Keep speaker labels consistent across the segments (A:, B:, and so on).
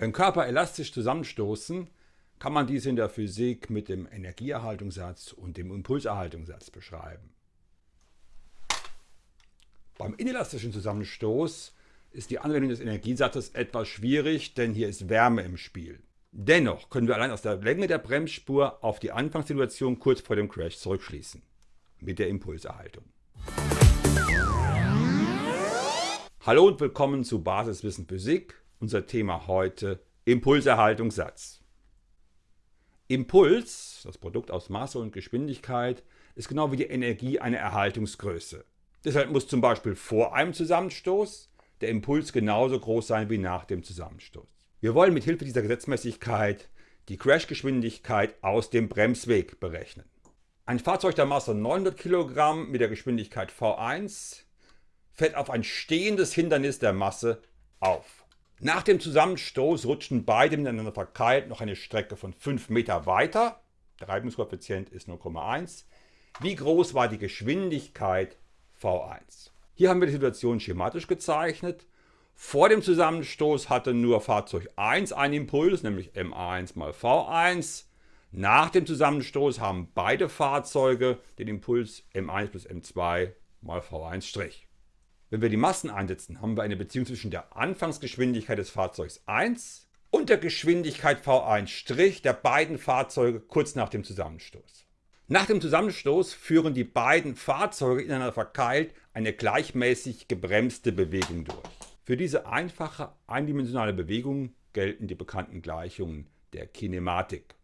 A: Wenn Körper elastisch zusammenstoßen, kann man dies in der Physik mit dem Energieerhaltungssatz und dem Impulserhaltungssatz beschreiben. Beim inelastischen Zusammenstoß ist die Anwendung des Energiesatzes etwas schwierig, denn hier ist Wärme im Spiel. Dennoch können wir allein aus der Länge der Bremsspur auf die Anfangssituation kurz vor dem Crash zurückschließen. Mit der Impulserhaltung. Hallo und willkommen zu Basiswissen Physik. Unser Thema heute Impulserhaltungssatz. Impuls, das Produkt aus Masse und Geschwindigkeit, ist genau wie die Energie eine Erhaltungsgröße. Deshalb muss zum Beispiel vor einem Zusammenstoß der Impuls genauso groß sein wie nach dem Zusammenstoß. Wir wollen mit Hilfe dieser Gesetzmäßigkeit die Crashgeschwindigkeit aus dem Bremsweg berechnen. Ein Fahrzeug der Masse 900 kg mit der Geschwindigkeit v1 fährt auf ein stehendes Hindernis der Masse auf. Nach dem Zusammenstoß rutschen beide miteinander verkeilt noch eine Strecke von 5 Meter weiter. Der Reibungskoeffizient ist 0,1. Wie groß war die Geschwindigkeit V1? Hier haben wir die Situation schematisch gezeichnet. Vor dem Zusammenstoß hatte nur Fahrzeug 1 einen Impuls, nämlich M1 mal V1. Nach dem Zusammenstoß haben beide Fahrzeuge den Impuls M1 plus M2 mal V1'. Wenn wir die Massen einsetzen, haben wir eine Beziehung zwischen der Anfangsgeschwindigkeit des Fahrzeugs 1 und der Geschwindigkeit V1' der beiden Fahrzeuge kurz nach dem Zusammenstoß. Nach dem Zusammenstoß führen die beiden Fahrzeuge ineinander verkeilt eine gleichmäßig gebremste Bewegung durch. Für diese einfache eindimensionale Bewegung gelten die bekannten Gleichungen der Kinematik.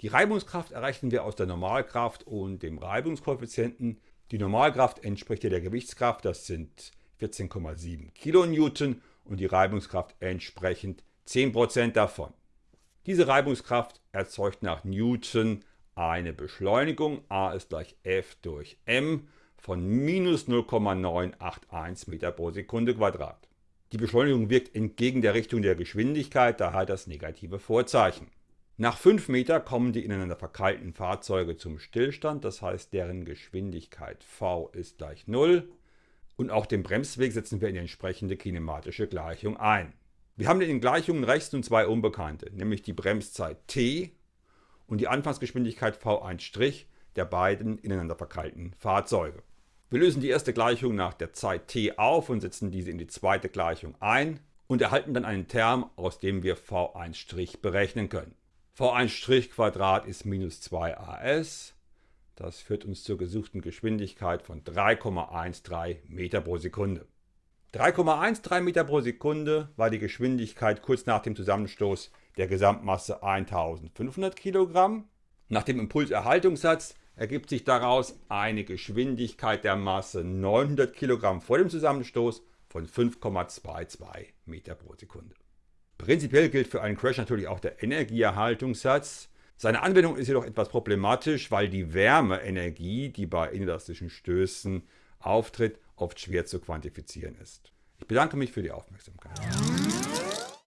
A: Die Reibungskraft errechnen wir aus der Normalkraft und dem Reibungskoeffizienten die Normalkraft entspricht der Gewichtskraft, das sind 14,7 kN und die Reibungskraft entsprechend 10% davon. Diese Reibungskraft erzeugt nach Newton eine Beschleunigung, a ist gleich F durch m, von minus 0,981 Meter pro Sekunde Quadrat. Die Beschleunigung wirkt entgegen der Richtung der Geschwindigkeit, daher das negative Vorzeichen. Nach 5 Meter kommen die ineinander verkeilten Fahrzeuge zum Stillstand, das heißt deren Geschwindigkeit v ist gleich 0 und auch den Bremsweg setzen wir in die entsprechende kinematische Gleichung ein. Wir haben in den Gleichungen rechts nun zwei Unbekannte, nämlich die Bremszeit t und die Anfangsgeschwindigkeit v1' der beiden ineinander verkeilten Fahrzeuge. Wir lösen die erste Gleichung nach der Zeit t auf und setzen diese in die zweite Gleichung ein und erhalten dann einen Term, aus dem wir v1' berechnen können v1' ist minus 2as. Das führt uns zur gesuchten Geschwindigkeit von 3,13 Meter pro Sekunde. 3,13 Meter pro Sekunde war die Geschwindigkeit kurz nach dem Zusammenstoß der Gesamtmasse 1500 kg. Nach dem Impulserhaltungssatz ergibt sich daraus eine Geschwindigkeit der Masse 900 kg vor dem Zusammenstoß von 5,22 Meter pro Sekunde. Prinzipiell gilt für einen Crash natürlich auch der Energieerhaltungssatz. Seine Anwendung ist jedoch etwas problematisch, weil die Wärmeenergie, die bei inelastischen Stößen auftritt, oft schwer zu quantifizieren ist. Ich bedanke mich für die Aufmerksamkeit.